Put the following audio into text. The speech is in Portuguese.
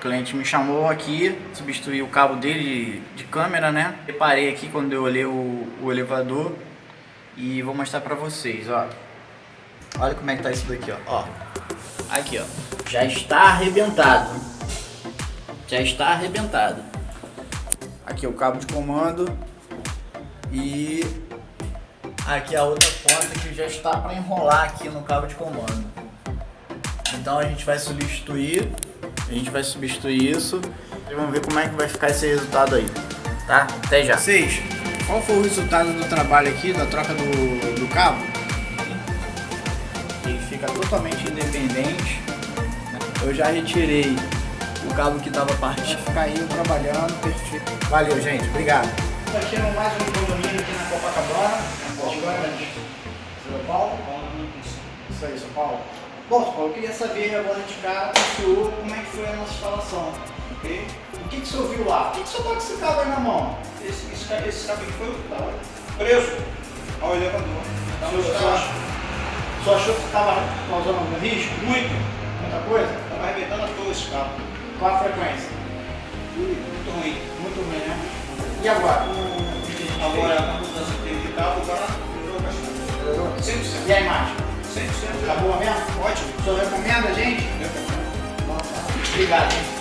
O cliente me chamou aqui, substituí o cabo dele de, de câmera, né? Reparei aqui quando eu olhei o, o elevador e vou mostrar pra vocês, ó. Olha como é que tá isso daqui, ó. ó. Aqui, ó. Já está arrebentado. Já está arrebentado. Aqui o cabo de comando. E aqui a outra ponta que já está para enrolar aqui no cabo de comando. Então a gente vai substituir. A gente vai substituir isso. E vamos ver como é que vai ficar esse resultado aí. Tá? Até já. Vocês, qual foi o resultado do trabalho aqui, da troca do, do cabo? Ele fica totalmente independente. Eu já retirei o cabo que estava partido. Vai ficar aí trabalhando perfeito. Valeu, gente. Obrigado. Aqui no mais um condomínio aqui na Copacabana. São Paulo? Isso aí, São Paulo. Bom, Paulo, eu queria saber agora de cara com o senhor como é que foi a nossa instalação. Ok? O que, que o senhor viu lá? O que, que o senhor tá com esse cabo aí na mão? Esse, esse, esse cabo aqui foi o que estava preso ao elevador. O senhor, o senhor achou, o senhor achou que estava causando algum risco? Muito. Muita coisa? Estava arrebentando todo esse cabo. Qual a frequência? Muito ruim. Muito ruim, né? E agora? Agora, a mudança que teve de cabo, agora melhorou bastante. 100%. E a imagem? 100%. Tá boa mesmo? Ótimo. O senhor recomenda, gente? Eu recomendo. Obrigado.